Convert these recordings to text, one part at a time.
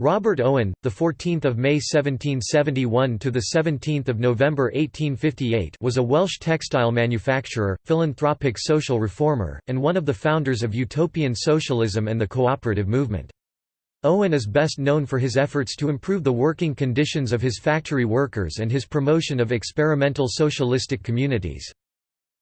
Robert Owen, the 14th of May 1771 to the 17th of November 1858, was a Welsh textile manufacturer, philanthropic social reformer, and one of the founders of utopian socialism and the cooperative movement. Owen is best known for his efforts to improve the working conditions of his factory workers and his promotion of experimental socialistic communities.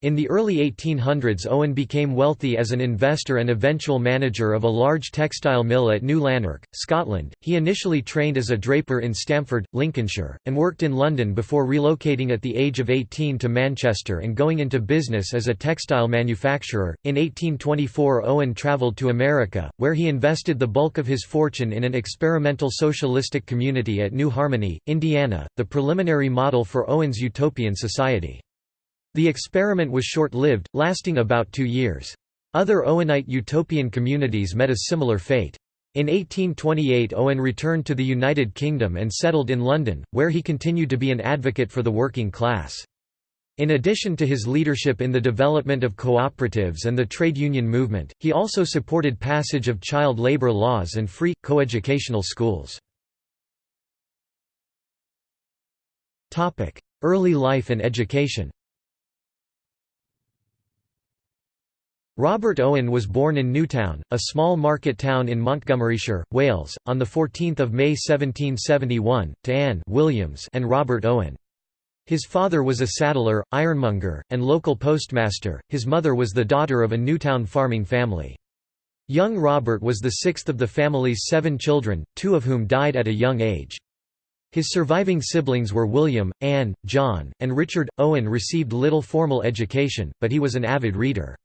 In the early 1800s Owen became wealthy as an investor and eventual manager of a large textile mill at New Lanark, Scotland. He initially trained as a draper in Stamford, Lincolnshire, and worked in London before relocating at the age of 18 to Manchester and going into business as a textile manufacturer. In 1824 Owen travelled to America, where he invested the bulk of his fortune in an experimental socialistic community at New Harmony, Indiana, the preliminary model for Owen's utopian society. The experiment was short-lived, lasting about two years. Other Owenite utopian communities met a similar fate. In 1828 Owen returned to the United Kingdom and settled in London, where he continued to be an advocate for the working class. In addition to his leadership in the development of cooperatives and the trade union movement, he also supported passage of child labor laws and free, coeducational schools. Early life and education Robert Owen was born in Newtown, a small market town in Montgomeryshire, Wales, on 14 May 1771, to Anne Williams and Robert Owen. His father was a saddler, ironmonger, and local postmaster, his mother was the daughter of a Newtown farming family. Young Robert was the sixth of the family's seven children, two of whom died at a young age. His surviving siblings were William, Anne, John, and Richard. Owen received little formal education, but he was an avid reader.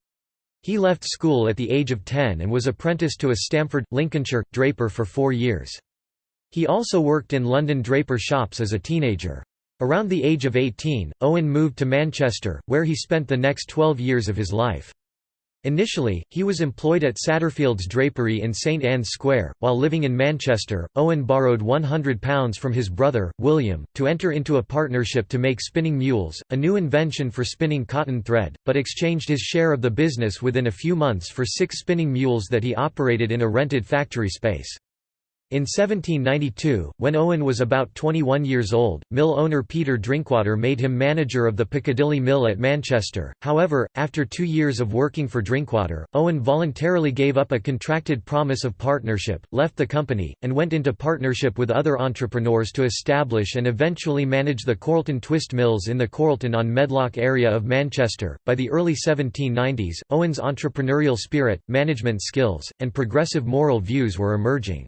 He left school at the age of 10 and was apprenticed to a Stamford, Lincolnshire, draper for four years. He also worked in London draper shops as a teenager. Around the age of 18, Owen moved to Manchester, where he spent the next 12 years of his life. Initially, he was employed at Satterfield's drapery in St Anne's Square. While living in Manchester, Owen borrowed £100 from his brother, William, to enter into a partnership to make spinning mules, a new invention for spinning cotton thread, but exchanged his share of the business within a few months for six spinning mules that he operated in a rented factory space. In 1792, when Owen was about 21 years old, mill owner Peter Drinkwater made him manager of the Piccadilly Mill at Manchester. However, after two years of working for Drinkwater, Owen voluntarily gave up a contracted promise of partnership, left the company, and went into partnership with other entrepreneurs to establish and eventually manage the Chorlton Twist Mills in the Chorlton on Medlock area of Manchester. By the early 1790s, Owen's entrepreneurial spirit, management skills, and progressive moral views were emerging.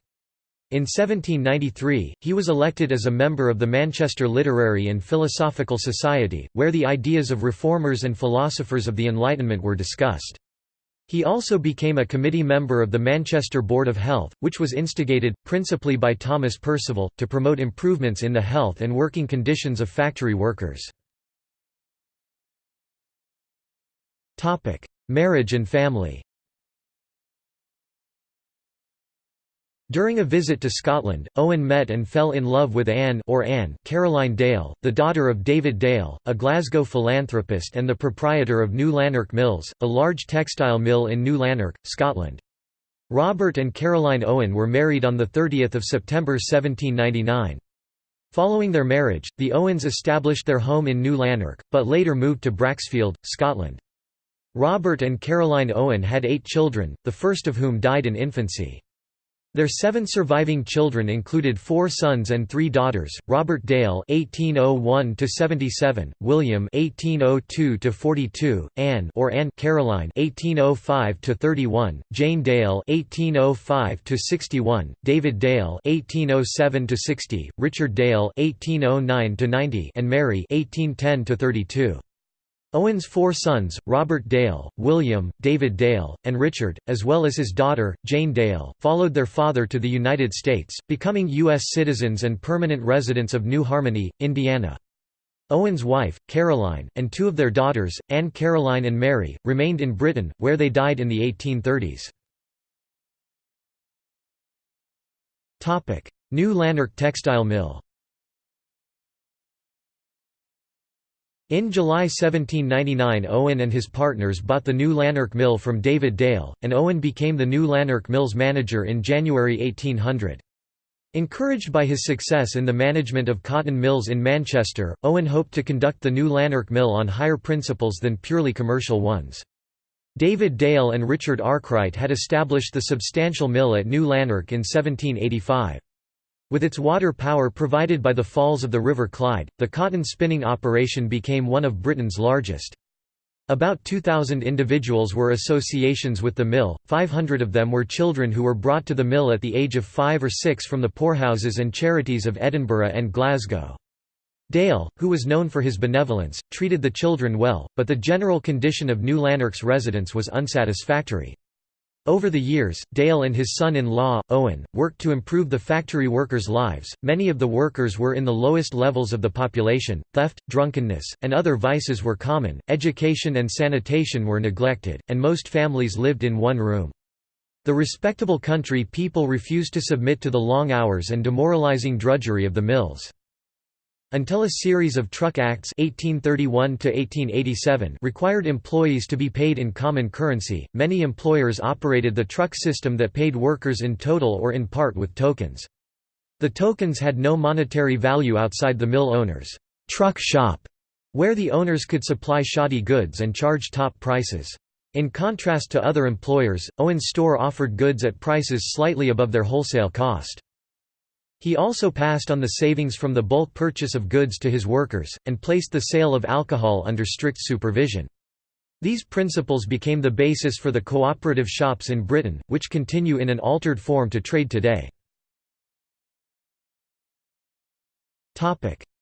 In 1793, he was elected as a member of the Manchester Literary and Philosophical Society, where the ideas of reformers and philosophers of the Enlightenment were discussed. He also became a committee member of the Manchester Board of Health, which was instigated, principally by Thomas Percival, to promote improvements in the health and working conditions of factory workers. Marriage and family During a visit to Scotland, Owen met and fell in love with Anne or Anne Caroline Dale, the daughter of David Dale, a Glasgow philanthropist and the proprietor of New Lanark Mills, a large textile mill in New Lanark, Scotland. Robert and Caroline Owen were married on 30 September 1799. Following their marriage, the Owens established their home in New Lanark, but later moved to Braxfield, Scotland. Robert and Caroline Owen had eight children, the first of whom died in infancy. Their seven surviving children included four sons and three daughters: Robert Dale (1801–77), William (1802–42), Anne or Anne Caroline (1805–31), Jane Dale (1805–61), David Dale (1807–60), Richard Dale (1809–90), and Mary (1810–32). Owen's four sons, Robert Dale, William, David Dale, and Richard, as well as his daughter, Jane Dale, followed their father to the United States, becoming U.S. citizens and permanent residents of New Harmony, Indiana. Owen's wife, Caroline, and two of their daughters, Anne Caroline and Mary, remained in Britain, where they died in the 1830s. New Lanark Textile Mill In July 1799 Owen and his partners bought the new Lanark Mill from David Dale, and Owen became the new Lanark Mill's manager in January 1800. Encouraged by his success in the management of cotton mills in Manchester, Owen hoped to conduct the new Lanark mill on higher principles than purely commercial ones. David Dale and Richard Arkwright had established the substantial mill at New Lanark in 1785. With its water power provided by the falls of the River Clyde, the cotton spinning operation became one of Britain's largest. About 2,000 individuals were associations with the mill, 500 of them were children who were brought to the mill at the age of five or six from the poorhouses and charities of Edinburgh and Glasgow. Dale, who was known for his benevolence, treated the children well, but the general condition of New Lanark's residents was unsatisfactory. Over the years, Dale and his son-in-law, Owen, worked to improve the factory workers' lives. Many of the workers were in the lowest levels of the population. Theft, drunkenness, and other vices were common. Education and sanitation were neglected, and most families lived in one room. The respectable country people refused to submit to the long hours and demoralizing drudgery of the mills. Until a series of Truck Acts 1831 required employees to be paid in common currency, many employers operated the truck system that paid workers in total or in part with tokens. The tokens had no monetary value outside the mill owner's truck shop, where the owners could supply shoddy goods and charge top prices. In contrast to other employers, Owen's store offered goods at prices slightly above their wholesale cost. He also passed on the savings from the bulk purchase of goods to his workers, and placed the sale of alcohol under strict supervision. These principles became the basis for the cooperative shops in Britain, which continue in an altered form to trade today.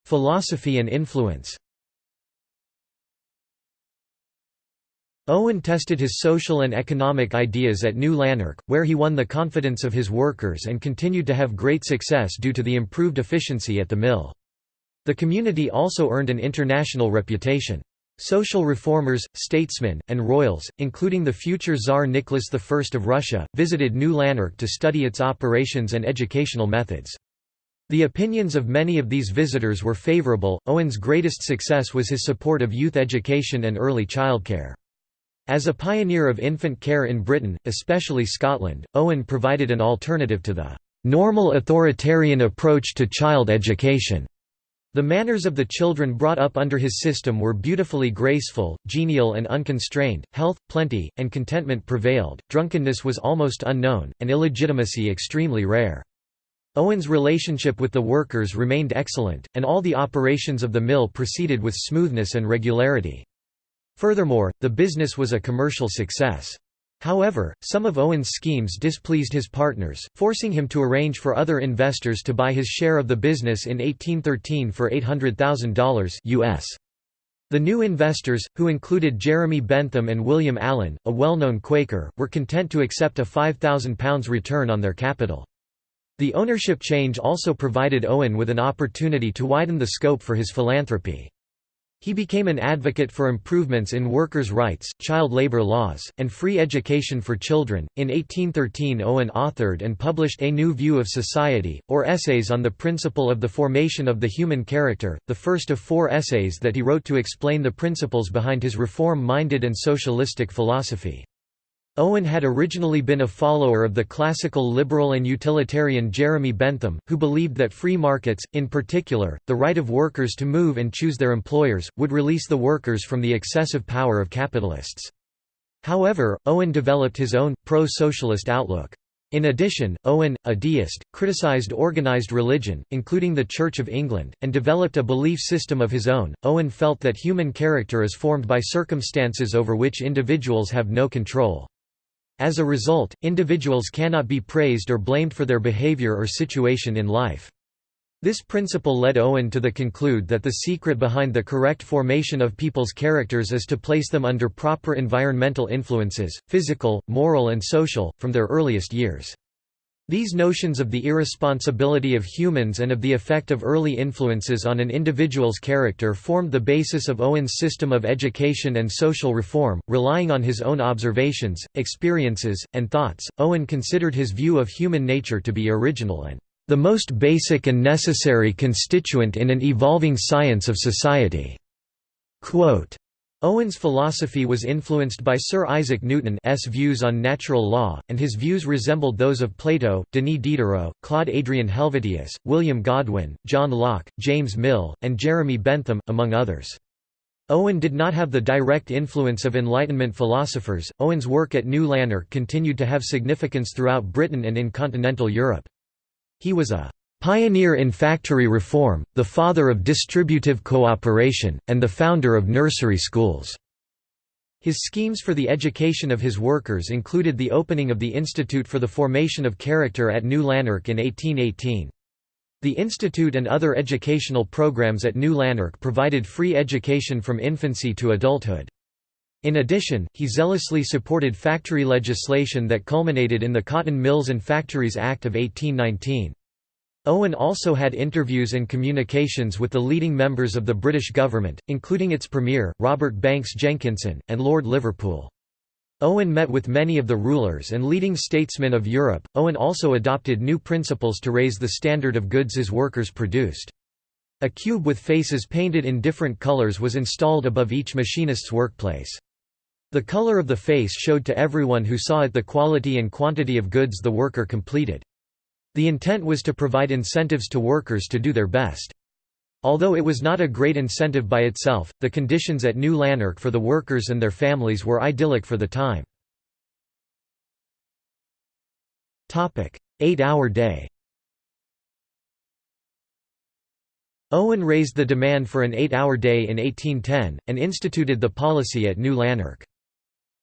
Philosophy and influence Owen tested his social and economic ideas at New Lanark, where he won the confidence of his workers and continued to have great success due to the improved efficiency at the mill. The community also earned an international reputation. Social reformers, statesmen, and royals, including the future Tsar Nicholas I of Russia, visited New Lanark to study its operations and educational methods. The opinions of many of these visitors were favorable. Owen's greatest success was his support of youth education and early childcare. As a pioneer of infant care in Britain, especially Scotland, Owen provided an alternative to the normal authoritarian approach to child education. The manners of the children brought up under his system were beautifully graceful, genial and unconstrained, health, plenty, and contentment prevailed, drunkenness was almost unknown, and illegitimacy extremely rare. Owen's relationship with the workers remained excellent, and all the operations of the mill proceeded with smoothness and regularity. Furthermore, the business was a commercial success. However, some of Owen's schemes displeased his partners, forcing him to arrange for other investors to buy his share of the business in 1813 for $800,000 US. The new investors, who included Jeremy Bentham and William Allen, a well-known Quaker, were content to accept a £5,000 return on their capital. The ownership change also provided Owen with an opportunity to widen the scope for his philanthropy. He became an advocate for improvements in workers' rights, child labor laws, and free education for children. In 1813, Owen authored and published A New View of Society, or Essays on the Principle of the Formation of the Human Character, the first of four essays that he wrote to explain the principles behind his reform minded and socialistic philosophy. Owen had originally been a follower of the classical liberal and utilitarian Jeremy Bentham, who believed that free markets, in particular, the right of workers to move and choose their employers, would release the workers from the excessive power of capitalists. However, Owen developed his own, pro-socialist outlook. In addition, Owen, a deist, criticized organized religion, including the Church of England, and developed a belief system of his own. Owen felt that human character is formed by circumstances over which individuals have no control. As a result, individuals cannot be praised or blamed for their behavior or situation in life. This principle led Owen to the conclude that the secret behind the correct formation of people's characters is to place them under proper environmental influences, physical, moral and social, from their earliest years. These notions of the irresponsibility of humans and of the effect of early influences on an individual's character formed the basis of Owen's system of education and social reform. Relying on his own observations, experiences, and thoughts, Owen considered his view of human nature to be original and the most basic and necessary constituent in an evolving science of society. Quote, Owen's philosophy was influenced by Sir Isaac Newton's views on natural law, and his views resembled those of Plato, Denis Diderot, Claude Adrien Helvetius, William Godwin, John Locke, James Mill, and Jeremy Bentham, among others. Owen did not have the direct influence of Enlightenment philosophers. Owen's work at New Lanark continued to have significance throughout Britain and in continental Europe. He was a Pioneer in factory reform, the father of distributive cooperation, and the founder of nursery schools. His schemes for the education of his workers included the opening of the Institute for the Formation of Character at New Lanark in 1818. The institute and other educational programs at New Lanark provided free education from infancy to adulthood. In addition, he zealously supported factory legislation that culminated in the Cotton Mills and Factories Act of 1819. Owen also had interviews and communications with the leading members of the British government, including its Premier, Robert Banks Jenkinson, and Lord Liverpool. Owen met with many of the rulers and leading statesmen of Europe. Owen also adopted new principles to raise the standard of goods his workers produced. A cube with faces painted in different colors was installed above each machinist's workplace. The color of the face showed to everyone who saw it the quality and quantity of goods the worker completed. The intent was to provide incentives to workers to do their best. Although it was not a great incentive by itself, the conditions at New Lanark for the workers and their families were idyllic for the time. Eight-hour day Owen raised the demand for an eight-hour day in 1810, and instituted the policy at New Lanark.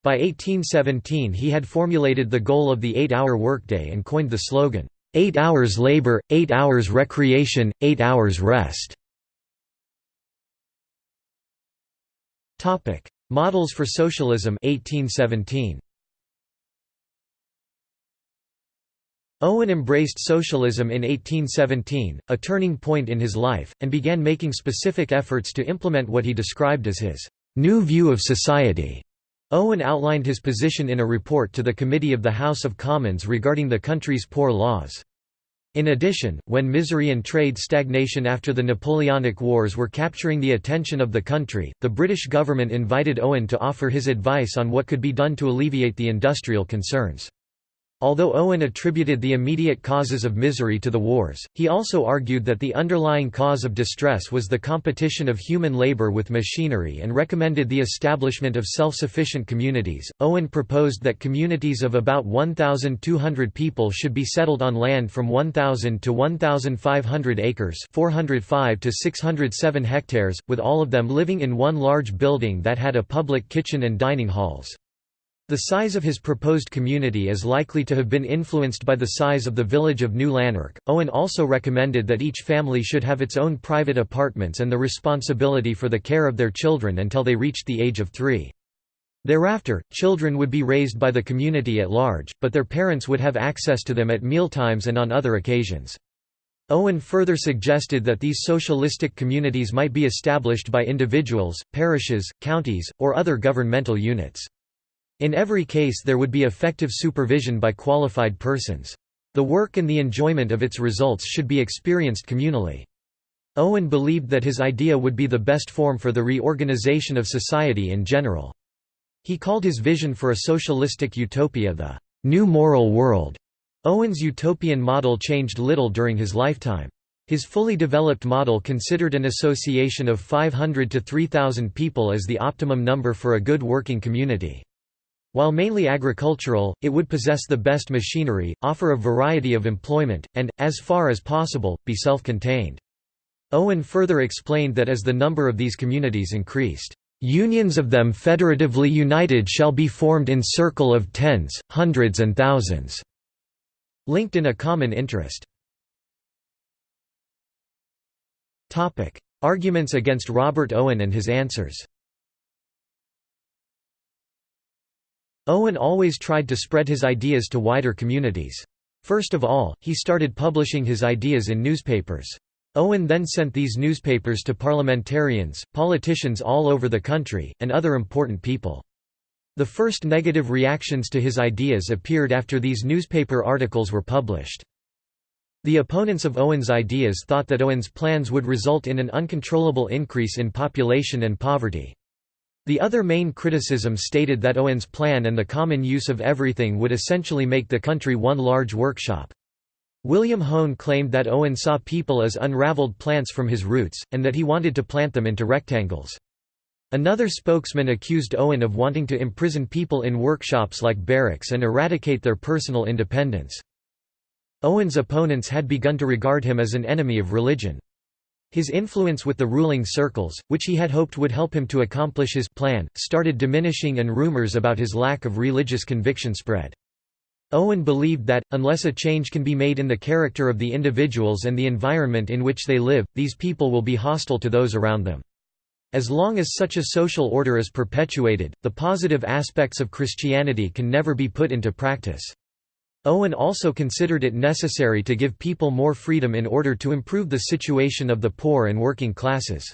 By 1817 he had formulated the goal of the eight-hour workday and coined the slogan, Eight hours labor, eight hours recreation, eight hours rest. Topic: Models for Socialism 1817. Owen embraced socialism in 1817, a turning point in his life, and began making specific efforts to implement what he described as his new view of society. Owen outlined his position in a report to the Committee of the House of Commons regarding the country's poor laws. In addition, when misery and trade stagnation after the Napoleonic Wars were capturing the attention of the country, the British government invited Owen to offer his advice on what could be done to alleviate the industrial concerns. Although Owen attributed the immediate causes of misery to the wars, he also argued that the underlying cause of distress was the competition of human labor with machinery and recommended the establishment of self-sufficient communities. Owen proposed that communities of about 1,200 people should be settled on land from 1,000 to 1,500 acres 405 to 607 hectares, with all of them living in one large building that had a public kitchen and dining halls. The size of his proposed community is likely to have been influenced by the size of the village of New Lanark. Owen also recommended that each family should have its own private apartments and the responsibility for the care of their children until they reached the age of three. Thereafter, children would be raised by the community at large, but their parents would have access to them at mealtimes and on other occasions. Owen further suggested that these socialistic communities might be established by individuals, parishes, counties, or other governmental units. In every case there would be effective supervision by qualified persons. The work and the enjoyment of its results should be experienced communally. Owen believed that his idea would be the best form for the reorganization of society in general. He called his vision for a socialistic utopia the «new moral world». Owen's utopian model changed little during his lifetime. His fully developed model considered an association of 500 to 3,000 people as the optimum number for a good working community. While mainly agricultural, it would possess the best machinery, offer a variety of employment, and, as far as possible, be self-contained. Owen further explained that as the number of these communities increased, "...unions of them federatively united shall be formed in circle of tens, hundreds and thousands," linked in a common interest. Arguments against Robert Owen and his answers Owen always tried to spread his ideas to wider communities. First of all, he started publishing his ideas in newspapers. Owen then sent these newspapers to parliamentarians, politicians all over the country, and other important people. The first negative reactions to his ideas appeared after these newspaper articles were published. The opponents of Owen's ideas thought that Owen's plans would result in an uncontrollable increase in population and poverty. The other main criticism stated that Owen's plan and the common use of everything would essentially make the country one large workshop. William Hone claimed that Owen saw people as unraveled plants from his roots, and that he wanted to plant them into rectangles. Another spokesman accused Owen of wanting to imprison people in workshops like barracks and eradicate their personal independence. Owen's opponents had begun to regard him as an enemy of religion. His influence with the ruling circles, which he had hoped would help him to accomplish his plan, started diminishing and rumors about his lack of religious conviction spread. Owen believed that, unless a change can be made in the character of the individuals and the environment in which they live, these people will be hostile to those around them. As long as such a social order is perpetuated, the positive aspects of Christianity can never be put into practice. Owen also considered it necessary to give people more freedom in order to improve the situation of the poor and working classes.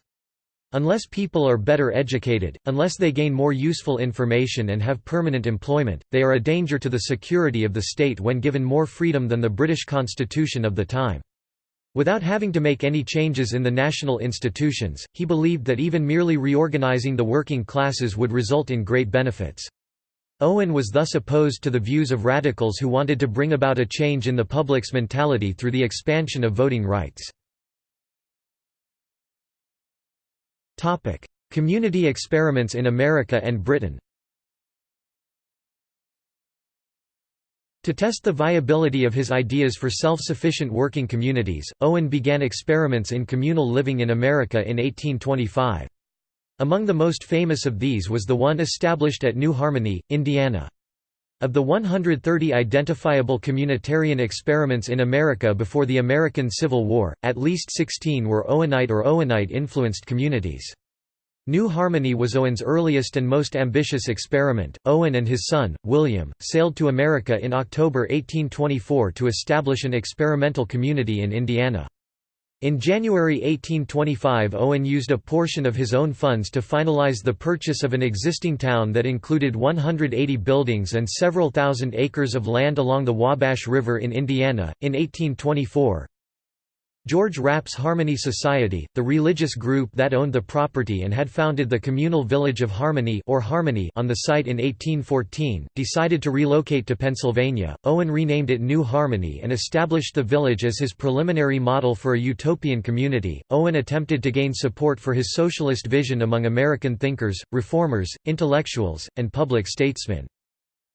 Unless people are better educated, unless they gain more useful information and have permanent employment, they are a danger to the security of the state when given more freedom than the British constitution of the time. Without having to make any changes in the national institutions, he believed that even merely reorganising the working classes would result in great benefits. Owen was thus opposed to the views of radicals who wanted to bring about a change in the public's mentality through the expansion of voting rights. Community experiments in America and Britain. To test the viability of his ideas for self-sufficient working communities, Owen began experiments in communal living in America in 1825. Among the most famous of these was the one established at New Harmony, Indiana. Of the 130 identifiable communitarian experiments in America before the American Civil War, at least 16 were Owenite or Owenite-influenced communities. New Harmony was Owen's earliest and most ambitious experiment. Owen and his son, William, sailed to America in October 1824 to establish an experimental community in Indiana. In January 1825 Owen used a portion of his own funds to finalize the purchase of an existing town that included 180 buildings and several thousand acres of land along the Wabash River in Indiana. In 1824, George Rapp's Harmony Society, the religious group that owned the property and had founded the communal village of Harmony or Harmony on the site in 1814, decided to relocate to Pennsylvania. Owen renamed it New Harmony and established the village as his preliminary model for a utopian community. Owen attempted to gain support for his socialist vision among American thinkers, reformers, intellectuals, and public statesmen.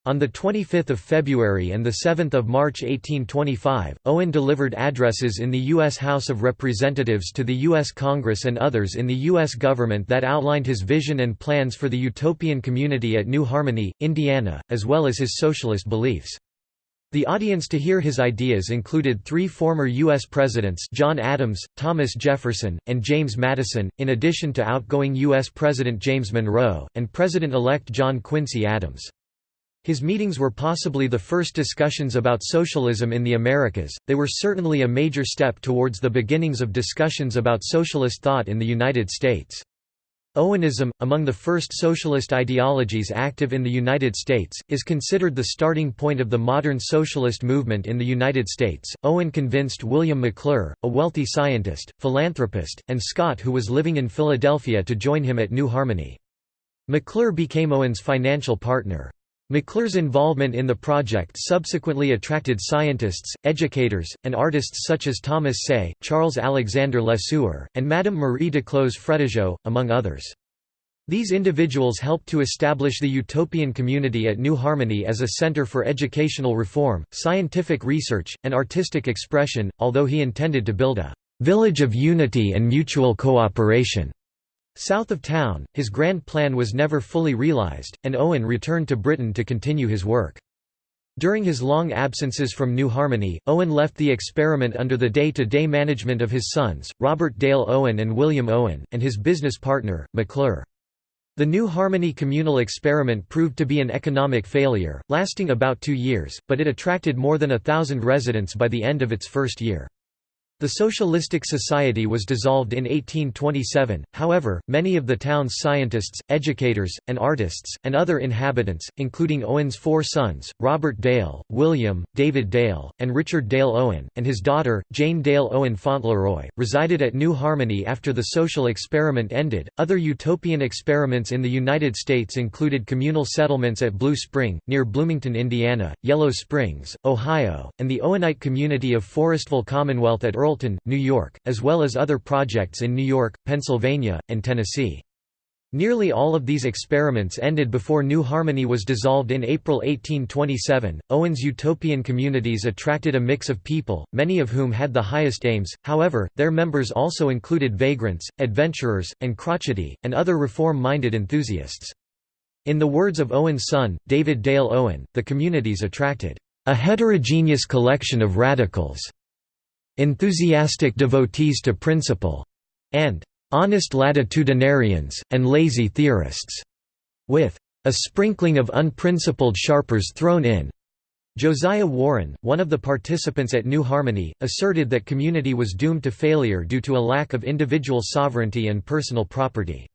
On 25 February and 7 March 1825, Owen delivered addresses in the U.S. House of Representatives to the U.S. Congress and others in the U.S. government that outlined his vision and plans for the utopian community at New Harmony, Indiana, as well as his socialist beliefs. The audience to hear his ideas included three former U.S. presidents John Adams, Thomas Jefferson, and James Madison, in addition to outgoing U.S. President James Monroe, and President-elect John Quincy Adams. His meetings were possibly the first discussions about socialism in the Americas, they were certainly a major step towards the beginnings of discussions about socialist thought in the United States. Owenism, among the first socialist ideologies active in the United States, is considered the starting point of the modern socialist movement in the United States. Owen convinced William Maclure, a wealthy scientist, philanthropist, and Scot who was living in Philadelphia to join him at New Harmony. Maclure became Owen's financial partner. Maclure's involvement in the project subsequently attracted scientists, educators, and artists such as Thomas Say, Charles Alexander Lesueur, and Madame Marie Duclos Fretageot, among others. These individuals helped to establish the utopian community at New Harmony as a center for educational reform, scientific research, and artistic expression, although he intended to build a «village of unity and mutual cooperation» South of town, his grand plan was never fully realized, and Owen returned to Britain to continue his work. During his long absences from New Harmony, Owen left the experiment under the day-to-day -day management of his sons, Robert Dale Owen and William Owen, and his business partner, Maclure. The New Harmony communal experiment proved to be an economic failure, lasting about two years, but it attracted more than a thousand residents by the end of its first year. The Socialistic Society was dissolved in 1827, however, many of the town's scientists, educators, and artists, and other inhabitants, including Owen's four sons, Robert Dale, William, David Dale, and Richard Dale Owen, and his daughter, Jane Dale Owen Fauntleroy, resided at New Harmony after the social experiment ended. Other utopian experiments in the United States included communal settlements at Blue Spring, near Bloomington, Indiana, Yellow Springs, Ohio, and the Owenite community of Forestville Commonwealth at Earl Carrollton, New York, as well as other projects in New York, Pennsylvania, and Tennessee. Nearly all of these experiments ended before New Harmony was dissolved in April 1827. Owen's utopian communities attracted a mix of people, many of whom had the highest aims, however, their members also included vagrants, adventurers, and crotchety, and other reform minded enthusiasts. In the words of Owen's son, David Dale Owen, the communities attracted a heterogeneous collection of radicals enthusiastic devotees to principle, and honest latitudinarians, and lazy theorists, with a sprinkling of unprincipled sharpers thrown in. Josiah Warren, one of the participants at New Harmony, asserted that community was doomed to failure due to a lack of individual sovereignty and personal property.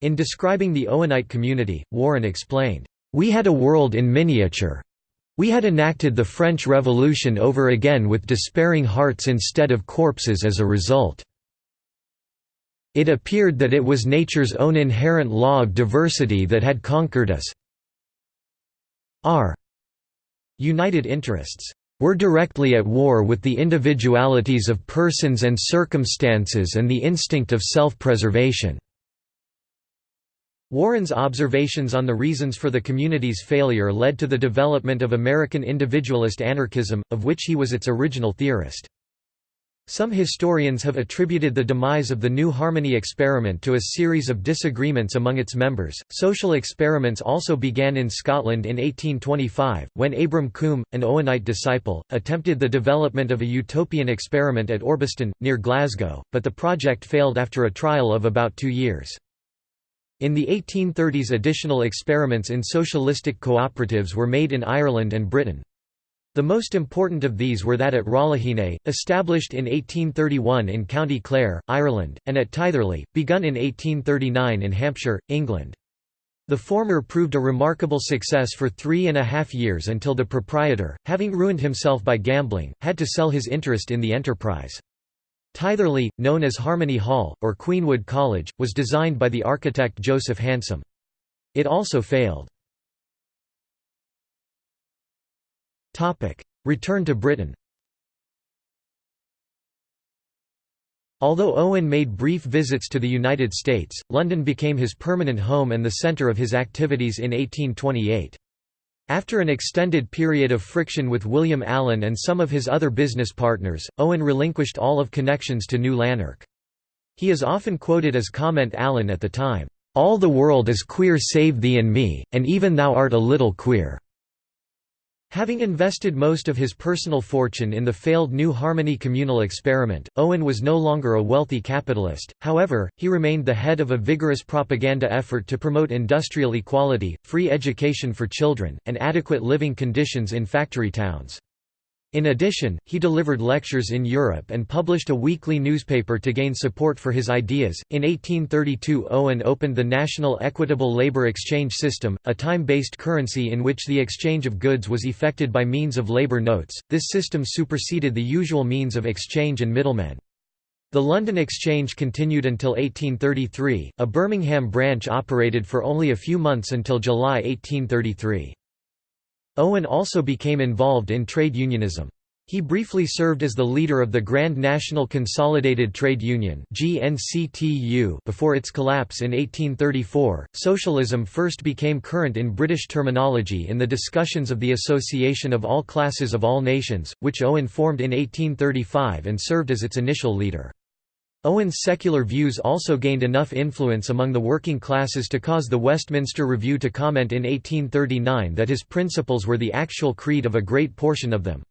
In describing the Owenite community, Warren explained, "...we had a world in miniature, we had enacted the French Revolution over again with despairing hearts instead of corpses as a result. It appeared that it was nature's own inherent law of diversity that had conquered us. Our united interests were directly at war with the individualities of persons and circumstances and the instinct of self-preservation. Warren's observations on the reasons for the community's failure led to the development of American individualist anarchism, of which he was its original theorist. Some historians have attributed the demise of the New Harmony experiment to a series of disagreements among its members. Social experiments also began in Scotland in 1825, when Abram Combe, an Owenite disciple, attempted the development of a utopian experiment at Orbiston, near Glasgow, but the project failed after a trial of about two years. In the 1830s additional experiments in socialistic cooperatives were made in Ireland and Britain. The most important of these were that at Ralahine, established in 1831 in County Clare, Ireland, and at Tytherley, begun in 1839 in Hampshire, England. The former proved a remarkable success for three and a half years until the proprietor, having ruined himself by gambling, had to sell his interest in the enterprise. Tytherley, known as Harmony Hall, or Queenwood College, was designed by the architect Joseph Hansom. It also failed. Return to Britain Although Owen made brief visits to the United States, London became his permanent home and the centre of his activities in 1828. After an extended period of friction with William Allen and some of his other business partners, Owen relinquished all of connections to New Lanark. He is often quoted as comment Allen at the time, "'All the world is queer save thee and me, and even thou art a little queer.' Having invested most of his personal fortune in the failed New Harmony communal experiment, Owen was no longer a wealthy capitalist, however, he remained the head of a vigorous propaganda effort to promote industrial equality, free education for children, and adequate living conditions in factory towns. In addition, he delivered lectures in Europe and published a weekly newspaper to gain support for his ideas. In 1832, Owen opened the National Equitable Labor Exchange System, a time based currency in which the exchange of goods was effected by means of labor notes. This system superseded the usual means of exchange and middlemen. The London Exchange continued until 1833, a Birmingham branch operated for only a few months until July 1833. Owen also became involved in trade unionism. He briefly served as the leader of the Grand National Consolidated Trade Union before its collapse in 1834. Socialism first became current in British terminology in the discussions of the Association of All Classes of All Nations, which Owen formed in 1835 and served as its initial leader. Owen's secular views also gained enough influence among the working classes to cause the Westminster Review to comment in 1839 that his principles were the actual creed of a great portion of them.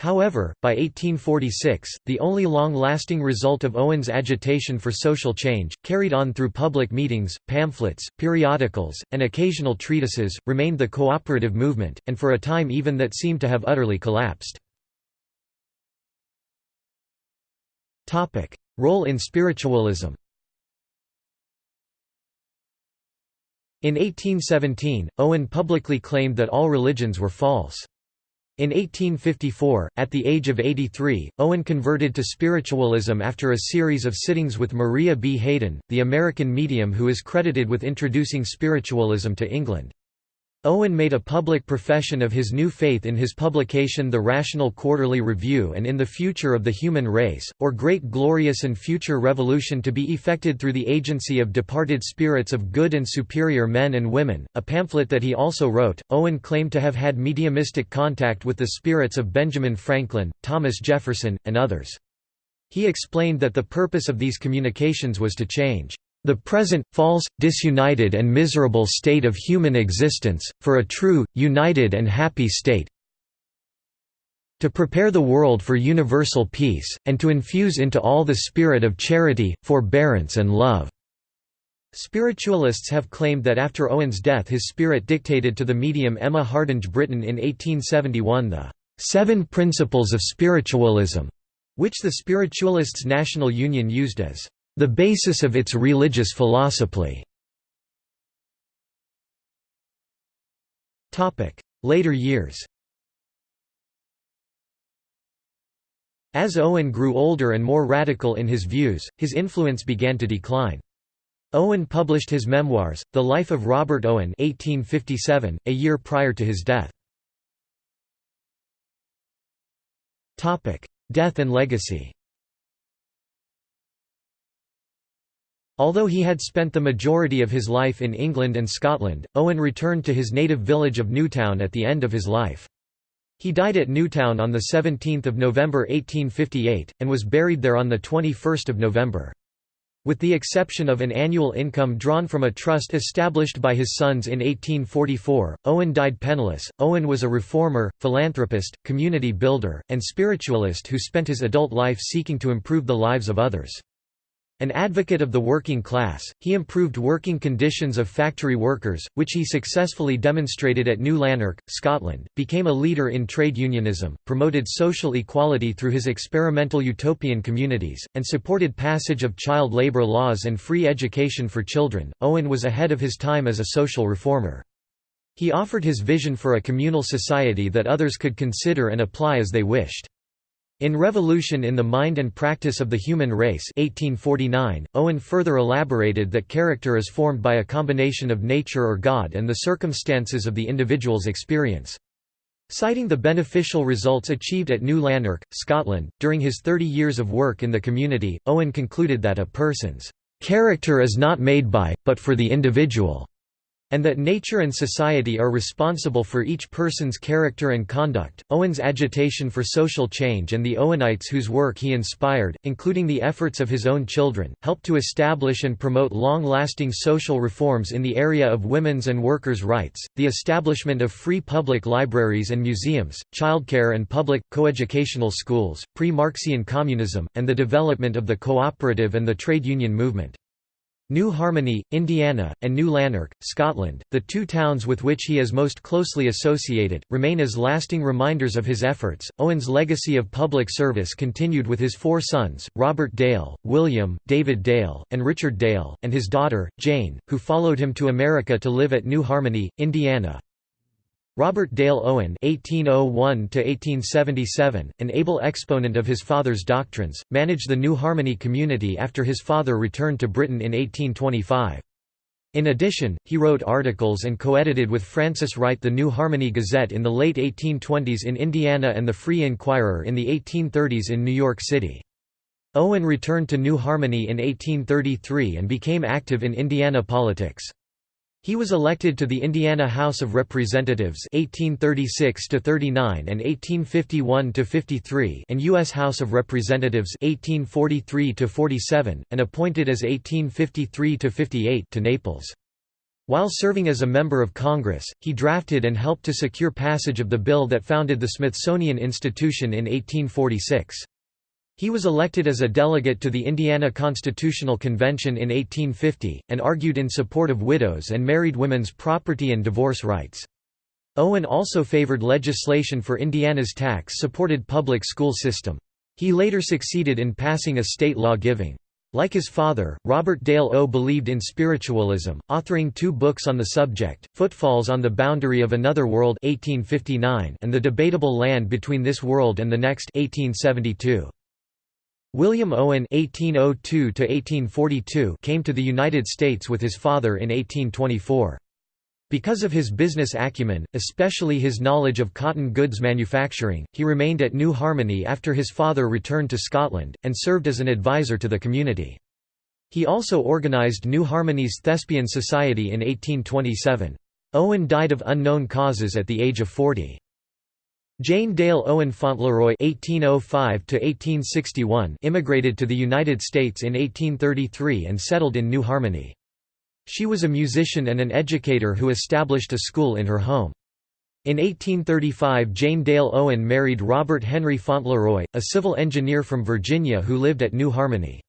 However, by 1846, the only long-lasting result of Owen's agitation for social change, carried on through public meetings, pamphlets, periodicals, and occasional treatises, remained the cooperative movement, and for a time even that seemed to have utterly collapsed. Role in spiritualism In 1817, Owen publicly claimed that all religions were false. In 1854, at the age of 83, Owen converted to spiritualism after a series of sittings with Maria B. Hayden, the American medium who is credited with introducing spiritualism to England. Owen made a public profession of his new faith in his publication The Rational Quarterly Review and in the Future of the Human Race, or Great Glorious and Future Revolution to be effected through the agency of departed spirits of good and superior men and women, a pamphlet that he also wrote. Owen claimed to have had mediumistic contact with the spirits of Benjamin Franklin, Thomas Jefferson, and others. He explained that the purpose of these communications was to change the present, false, disunited and miserable state of human existence, for a true, united and happy state to prepare the world for universal peace, and to infuse into all the spirit of charity, forbearance and love." Spiritualists have claimed that after Owen's death his spirit dictated to the medium Emma Hardinge Britten in 1871 the Seven Principles of Spiritualism, which the Spiritualists' National Union used as the basis of its religious philosophy. Later years As Owen grew older and more radical in his views, his influence began to decline. Owen published his memoirs, The Life of Robert Owen 1857, a year prior to his death. Death and legacy Although he had spent the majority of his life in England and Scotland, Owen returned to his native village of Newtown at the end of his life. He died at Newtown on 17 November 1858, and was buried there on 21 November. With the exception of an annual income drawn from a trust established by his sons in 1844, Owen died penniless. Owen was a reformer, philanthropist, community builder, and spiritualist who spent his adult life seeking to improve the lives of others. An advocate of the working class, he improved working conditions of factory workers, which he successfully demonstrated at New Lanark, Scotland, became a leader in trade unionism, promoted social equality through his experimental utopian communities, and supported passage of child labour laws and free education for children. Owen was ahead of his time as a social reformer. He offered his vision for a communal society that others could consider and apply as they wished. In Revolution in the Mind and Practice of the Human Race 1849, Owen further elaborated that character is formed by a combination of nature or God and the circumstances of the individual's experience. Citing the beneficial results achieved at New Lanark, Scotland, during his 30 years of work in the community, Owen concluded that a person's character is not made by, but for the individual and that nature and society are responsible for each person's character and conduct. Owen's agitation for social change and the Owenites whose work he inspired, including the efforts of his own children, helped to establish and promote long lasting social reforms in the area of women's and workers' rights, the establishment of free public libraries and museums, childcare and public, coeducational schools, pre Marxian communism, and the development of the cooperative and the trade union movement. New Harmony, Indiana, and New Lanark, Scotland, the two towns with which he is most closely associated, remain as lasting reminders of his efforts. Owen's legacy of public service continued with his four sons, Robert Dale, William, David Dale, and Richard Dale, and his daughter, Jane, who followed him to America to live at New Harmony, Indiana. Robert Dale Owen (1801–1877), an able exponent of his father's doctrines, managed the New Harmony community after his father returned to Britain in 1825. In addition, he wrote articles and co-edited with Frances Wright the New Harmony Gazette in the late 1820s in Indiana and the Free Inquirer in the 1830s in New York City. Owen returned to New Harmony in 1833 and became active in Indiana politics. He was elected to the Indiana House of Representatives 1836 to 39 and 1851 to 53 and US House of Representatives 1843 to 47 and appointed as 1853 to 58 to Naples. While serving as a member of Congress, he drafted and helped to secure passage of the bill that founded the Smithsonian Institution in 1846. He was elected as a delegate to the Indiana Constitutional Convention in 1850, and argued in support of widows and married women's property and divorce rights. Owen also favored legislation for Indiana's tax-supported public school system. He later succeeded in passing a state law giving. Like his father, Robert Dale O believed in spiritualism, authoring two books on the subject, Footfalls on the Boundary of Another World 1859 and The Debatable Land Between This World and the Next 1872. William Owen (1802–1842) came to the United States with his father in 1824. Because of his business acumen, especially his knowledge of cotton goods manufacturing, he remained at New Harmony after his father returned to Scotland, and served as an advisor to the community. He also organised New Harmony's Thespian Society in 1827. Owen died of unknown causes at the age of 40. Jane Dale Owen Fauntleroy (1805–1861) immigrated to the United States in 1833 and settled in New Harmony. She was a musician and an educator who established a school in her home. In 1835 Jane Dale Owen married Robert Henry Fauntleroy, a civil engineer from Virginia who lived at New Harmony.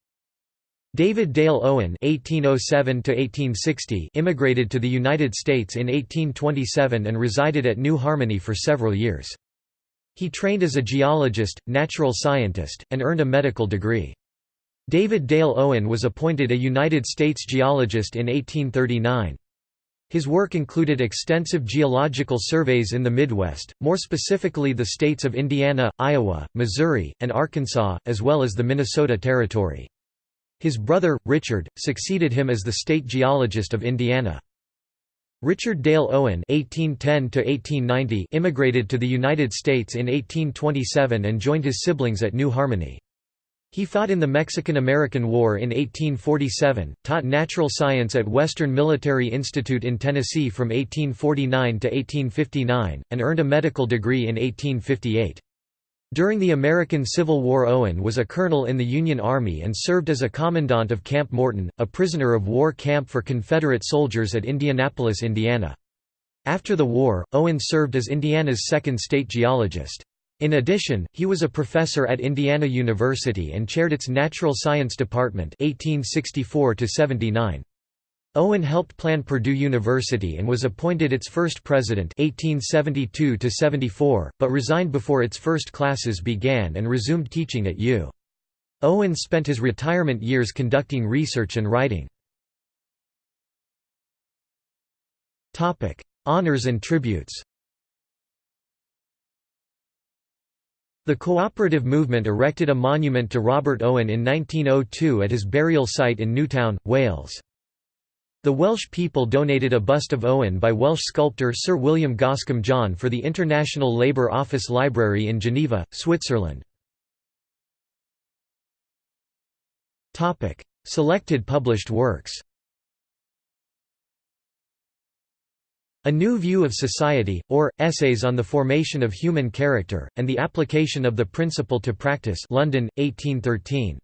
David Dale Owen (1807–1860) immigrated to the United States in 1827 and resided at New Harmony for several years. He trained as a geologist, natural scientist, and earned a medical degree. David Dale Owen was appointed a United States geologist in 1839. His work included extensive geological surveys in the Midwest, more specifically the states of Indiana, Iowa, Missouri, and Arkansas, as well as the Minnesota Territory. His brother, Richard, succeeded him as the state geologist of Indiana. Richard Dale Owen (1810–1890) immigrated to the United States in 1827 and joined his siblings at New Harmony. He fought in the Mexican–American War in 1847, taught natural science at Western Military Institute in Tennessee from 1849 to 1859, and earned a medical degree in 1858. During the American Civil War Owen was a colonel in the Union Army and served as a commandant of Camp Morton, a prisoner of war camp for Confederate soldiers at Indianapolis, Indiana. After the war, Owen served as Indiana's second state geologist. In addition, he was a professor at Indiana University and chaired its Natural Science Department 1864 -79. Owen helped plan Purdue University and was appointed its first president 1872 but resigned before its first classes began and resumed teaching at U. Owen spent his retirement years conducting research and writing. Honors and tributes The cooperative movement erected a monument to Robert Owen in 1902 at his burial site in Newtown, Wales. The Welsh people donated a bust of Owen by Welsh sculptor Sir William Goscombe John for the International Labour Office Library in Geneva, Switzerland. Selected published works A New View of Society, or, Essays on the Formation of Human Character, and the Application of the Principle to Practice London, 1813.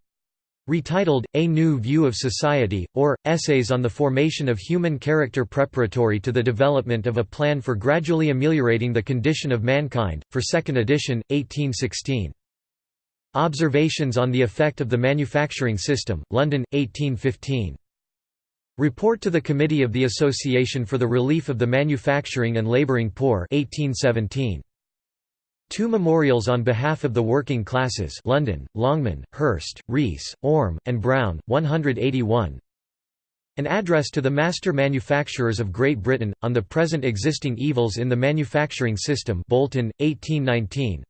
Retitled, A New View of Society, or, Essays on the Formation of Human Character Preparatory to the Development of a Plan for Gradually Ameliorating the Condition of Mankind, for second edition, 1816. Observations on the Effect of the Manufacturing System, London, 1815. Report to the Committee of the Association for the Relief of the Manufacturing and Labouring Poor 1817. Two memorials on behalf of the working classes London, Longman, Hurst, Rees, Orme, and Brown, 181 An address to the master manufacturers of Great Britain, on the present existing evils in the manufacturing system Bolton, 1819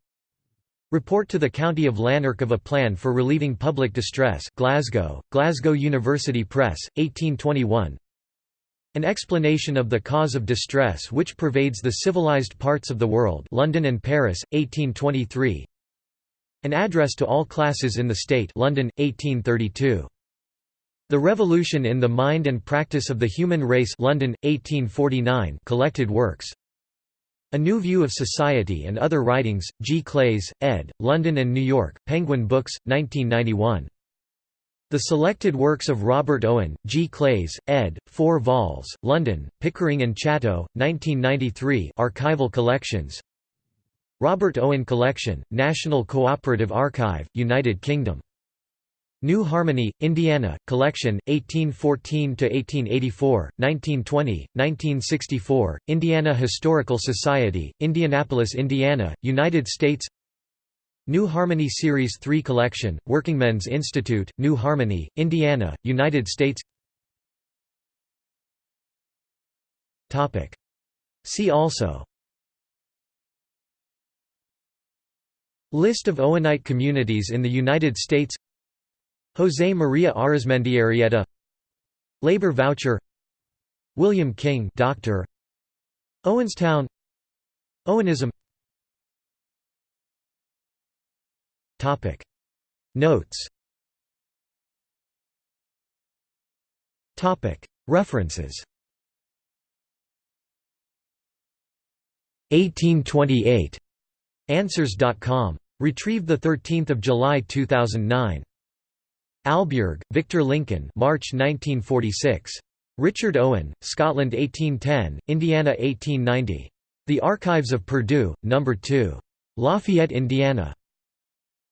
Report to the County of Lanark of a Plan for Relieving Public Distress Glasgow, Glasgow University Press, 1821 an explanation of the cause of distress which pervades the civilized parts of the world London and Paris, 1823 An address to all classes in the state London, 1832. The Revolution in the Mind and Practice of the Human Race London, 1849 collected works. A New View of Society and Other Writings, G. Claeys, ed., London and New York, Penguin Books, 1991. The Selected Works of Robert Owen, G. Claeys, ed., 4 vols, London, Pickering and Chatto, 1993 archival collections Robert Owen Collection, National Cooperative Archive, United Kingdom. New Harmony, Indiana, Collection, 1814–1884, 1920, 1964, Indiana Historical Society, Indianapolis, Indiana, United States New Harmony Series 3 Collection, Workingmen's Institute, New Harmony, Indiana, United States. See also. List of Owenite communities in the United States. José María Arizmendiarrieta Labor voucher. William King Doctor. Owenstown Owenism Topic Notes Topic References 1828 Answers.com. Retrieved 13 July 2009. Albjerg, Victor Lincoln March 1946. Richard Owen, Scotland 1810, Indiana 1890. The Archives of Purdue, No. 2. Lafayette, Indiana.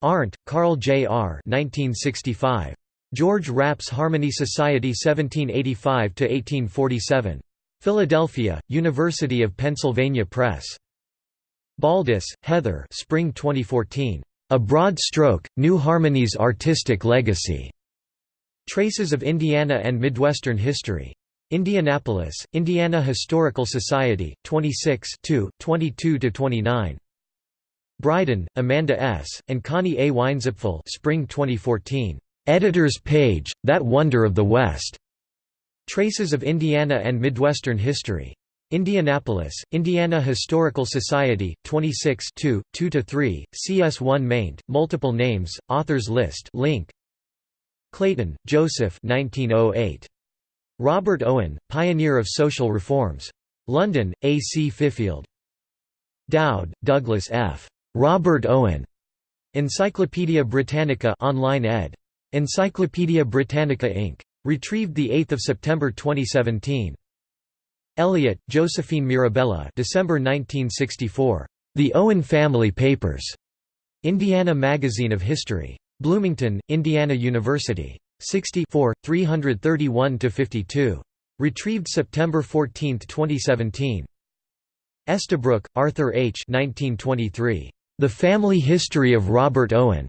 Arndt, Karl J. R. 1965. George Rapp's Harmony Society 1785–1847. Philadelphia, University of Pennsylvania Press. Baldus, Heather Spring 2014. A Broad Stroke, New Harmony's Artistic Legacy. Traces of Indiana and Midwestern History. Indianapolis, Indiana Historical Society, 26 22–29. Bryden, Amanda S., and Connie A. Weinzapfel Spring 2014. Editor's Page, That Wonder of the West. Traces of Indiana and Midwestern History. Indianapolis, Indiana Historical Society, 26 2–3, CS1 maint, multiple names, authors list link. Clayton, Joseph 1908. Robert Owen, Pioneer of Social Reforms. London, A. C. Fifield. Dowd, Douglas F. Robert Owen. Encyclopædia Britannica online ed. Encyclopædia Britannica Inc. Retrieved 8 September 2017. Elliott, Josephine Mirabella December 1964. The Owen Family Papers. Indiana Magazine of History. Bloomington, Indiana University. 64, 331–52. Retrieved September 14, 2017. Estabrook, Arthur H. 1923. The Family History of Robert Owen.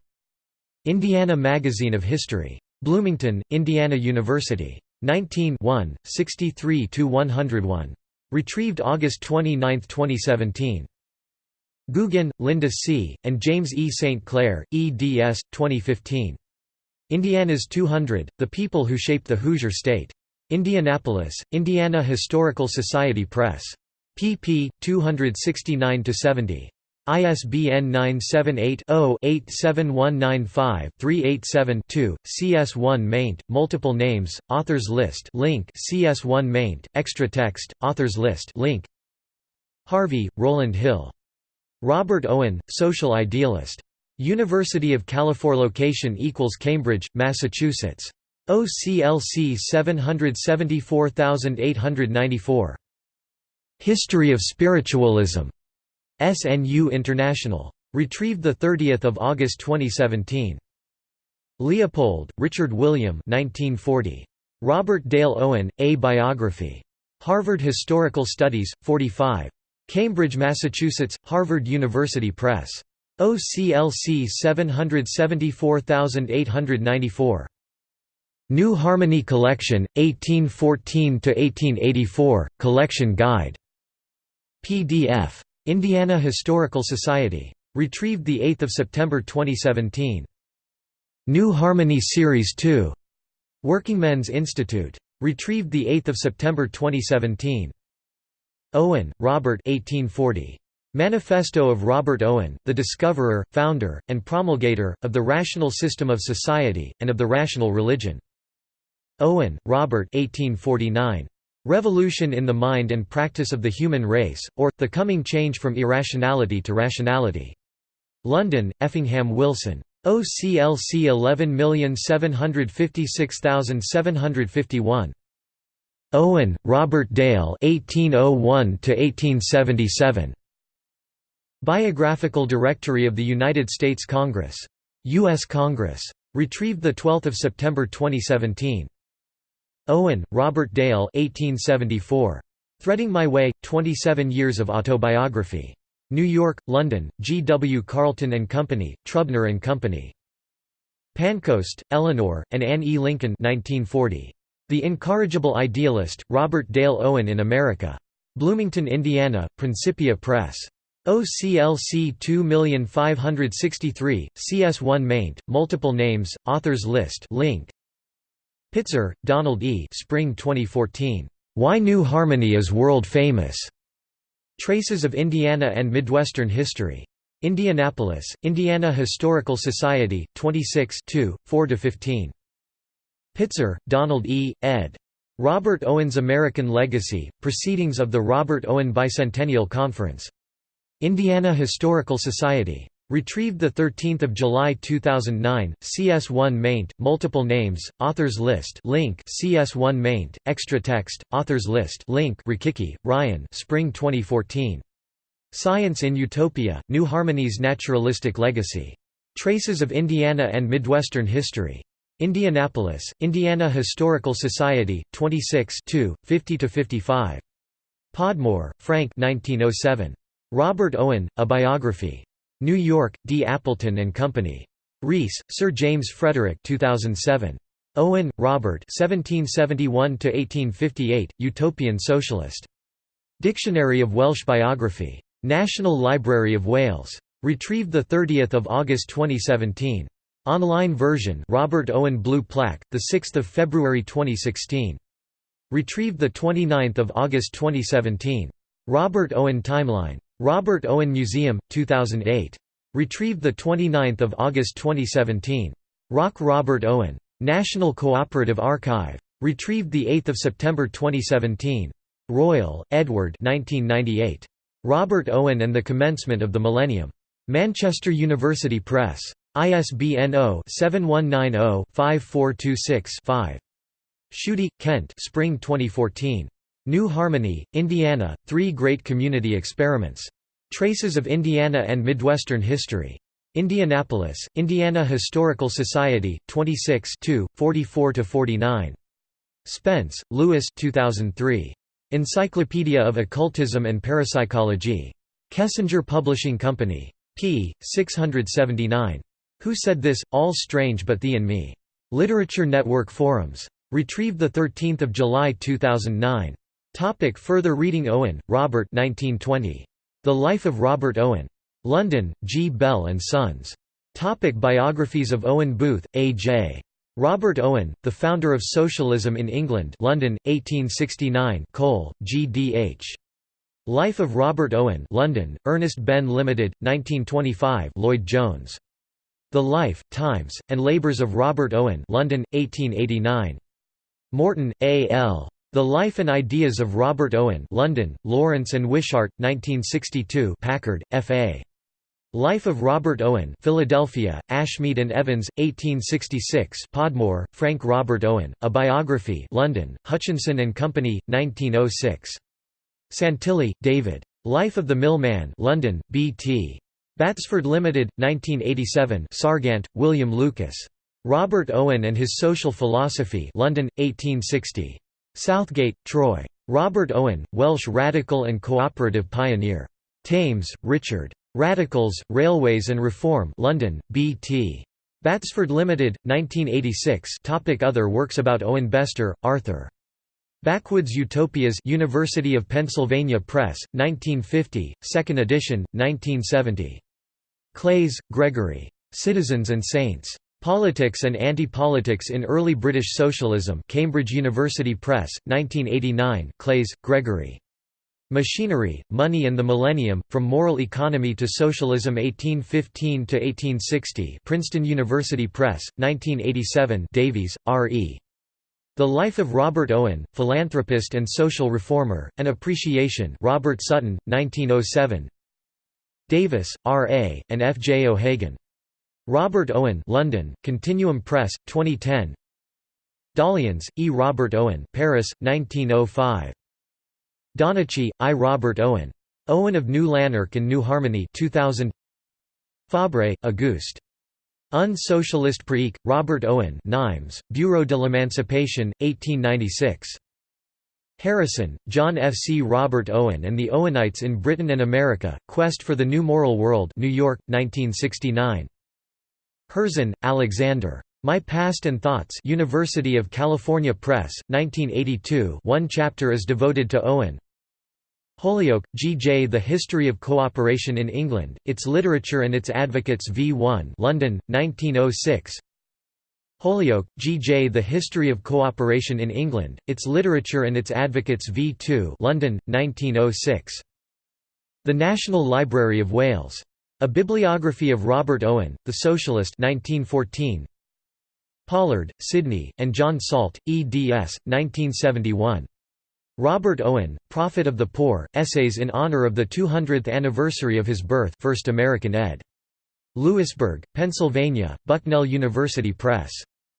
Indiana Magazine of History. Bloomington, Indiana University. 19 63–101. Retrieved August 29, 2017. Gugin, Linda C., and James E. St. Clair, eds. 2015. Indiana's 200, The People Who Shaped the Hoosier State. Indianapolis, Indiana Historical Society Press. pp. 269–70. ISBN 978-0-87195-387-2, CS1 maint, multiple names, authors list link CS1 maint, extra text, authors list link Harvey, Rowland Hill. Robert Owen, Social Idealist. University of California location equals Cambridge, Massachusetts. OCLC 774894. History of Spiritualism. SNU International. Retrieved 30 August 2017. Leopold, Richard William 1940. Robert Dale Owen, A Biography. Harvard Historical Studies, 45. Cambridge, Massachusetts, Harvard University Press. OCLC 774894. New Harmony Collection, 1814–1884, Collection Guide. PDF. Indiana Historical Society. Retrieved 8 September 2017. New Harmony Series 2. Workingmen's Institute. Retrieved 8 September 2017. Owen, Robert 1840. Manifesto of Robert Owen, the discoverer, founder, and promulgator, of the rational system of society, and of the rational religion. Owen, Robert 1849. Revolution in the Mind and Practice of the Human Race, or, The Coming Change from Irrationality to Rationality. London, Effingham Wilson. OCLC 11756751. Owen, Robert Dale 1801 Biographical Directory of the United States Congress. U.S. Congress. Retrieved 12 September 2017. Owen, Robert Dale 1874. Threading My Way, 27 Years of Autobiography. New York, London, G. W. Carleton and Company, Trubner Company. Pancoast, Eleanor, and Anne E. Lincoln 1940. The Incorrigible Idealist, Robert Dale Owen in America. Bloomington, Indiana, Principia Press. OCLC 2563, CS1 maint, multiple names, authors list link. Pitzer, Donald E. Spring 2014. Why New Harmony is World Famous. Traces of Indiana and Midwestern History. Indianapolis, Indiana Historical Society, 26 4–15. Pitzer, Donald E., ed. Robert Owen's American Legacy, Proceedings of the Robert Owen Bicentennial Conference. Indiana Historical Society. Retrieved 13 July 2009, CS1 maint, multiple names, authors list link CS1 maint, extra text, authors list link Rikiki, Ryan Spring 2014. Science in Utopia, New Harmony's Naturalistic Legacy. Traces of Indiana and Midwestern History. Indianapolis, Indiana Historical Society, 26 50–55. Podmore, Frank 1907. Robert Owen, A Biography. New York, D. Appleton and Company. Rees, Sir James Frederick 2007. Owen, Robert 1771–1858, Utopian Socialist. Dictionary of Welsh Biography. National Library of Wales. Retrieved 30 August 2017. Online version Robert Owen Blue Plaque, 6 February 2016. Retrieved 29 August 2017. Robert Owen Timeline. Robert Owen Museum, 2008. Retrieved 29 August 2017. Rock Robert Owen. National Cooperative Archive. Retrieved 8 September 2017. Royle, Edward 1998. Robert Owen and the Commencement of the Millennium. Manchester University Press. ISBN 0-7190-5426-5. Schutte, Kent Spring 2014. New Harmony, Indiana, Three Great Community Experiments. Traces of Indiana and Midwestern History. Indianapolis, Indiana Historical Society, 26 44–49. Spence, Lewis 2003. Encyclopedia of Occultism and Parapsychology. Kessinger Publishing Company. p. 679. Who Said This? All Strange But Thee and Me. Literature Network Forums. Retrieved 13 July 2009. Topic further reading Owen, Robert 1920. The Life of Robert Owen. London, G. Bell and Sons. Topic biographies of Owen Booth, A.J. Robert Owen, the founder of socialism in England London, 1869 Cole, G.D.H. Life of Robert Owen London, Ernest Benn Limited, 1925 Lloyd Jones. The Life, Times, and Labours of Robert Owen London, 1889. Morton, A. L. The Life and Ideas of Robert Owen London, Lawrence and Wishart, 1962 Packard, F.A. Life of Robert Owen Philadelphia, Ashmead and Evans, 1866 Podmore, Frank Robert Owen, A Biography London, Hutchinson and Company, 1906. Santilli, David. Life of the Mill-Man London, B.T. Batsford Limited, 1987 Sargant, William Lucas. Robert Owen and His Social Philosophy London, 1860. Southgate, Troy. Robert Owen, Welsh radical and cooperative pioneer. Thames, Richard. Radicals, Railways and Reform London, B.T. Batsford Limited, 1986 Topic Other works about Owen Bestor, Arthur. Backwoods Utopias University of Pennsylvania Press, 1950, 2nd edition, 1970. Claeys, Gregory. Citizens and Saints. Politics and Anti-Politics in Early British Socialism Cambridge University Press, 1989 Claeys, Gregory. Machinery, Money and the Millennium, From Moral Economy to Socialism 1815–1860 Princeton University Press, 1987 Davies, R. E. The Life of Robert Owen, Philanthropist and Social Reformer, An Appreciation Robert Sutton, 1907 Davis, R. A., and F. J. O'Hagan. Robert Owen London, Continuum Press, 2010 Dolléans, E. Robert Owen Paris, 1905. Donnachie, I. Robert Owen. Owen of New Lanark and New Harmony 2000. Fabre, Auguste. Un socialiste pratique, Robert Owen Nimes, Bureau de l'Emancipation, 1896. Harrison, John F. C. Robert Owen and the Owenites in Britain and America, Quest for the New Moral World New York, 1969. Herzen, Alexander. My Past and Thoughts University of California Press, 1982 one chapter is devoted to Owen. Holyoake, G. J. The History of Cooperation in England, Its Literature and Its Advocates v. 1 London, 1906 Holyoake, G. J. The History of Cooperation in England, Its Literature and Its Advocates v. 2 London, 1906. The National Library of Wales. A Bibliography of Robert Owen, The Socialist 1914. Pollard, Sidney, and John Salt, eds. 1971. Robert Owen, Prophet of the Poor, Essays in Honor of the 200th Anniversary of His Birth 1st American ed. Lewisburg, Pennsylvania, Bucknell University Press.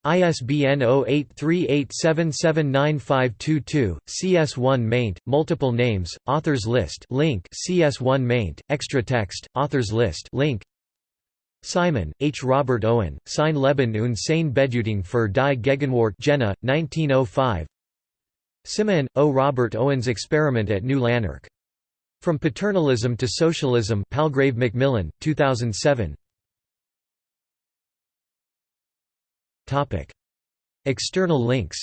ISBN 0838779522, CS1 maint, multiple names, authors list link CS1 maint, extra text, authors list link Simon, H. Robert Owen, Sein Leben und seine Bedeutung für die Gegenwart Jena, 1905 Simon, O. Robert Owen's Experiment at New Lanark. From Paternalism to Socialism Palgrave Macmillan, 2007 External links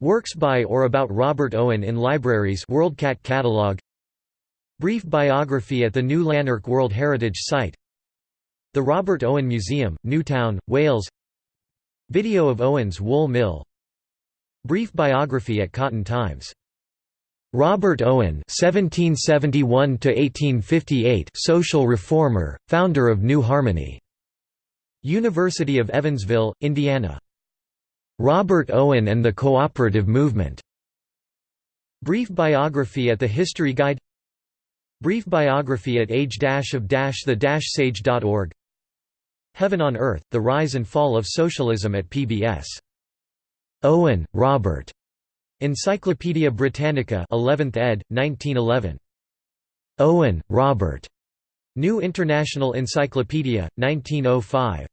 Works by or about Robert Owen in libraries WorldCat catalog. Brief biography at the New Lanark World Heritage Site. The Robert Owen Museum, Newtown, Wales. Video of Owen's Wool Mill. Brief biography at Cotton Times Robert Owen (1771–1858), social reformer, founder of New Harmony. University of Evansville, Indiana. Robert Owen and the Cooperative Movement. Brief biography at the History Guide. Brief biography at age-of-the-sage.org. Heaven on Earth: The Rise and Fall of Socialism at PBS. Owen, Robert. Encyclopædia Britannica 11th ed., 1911. Owen, Robert. New International Encyclopedia, 1905.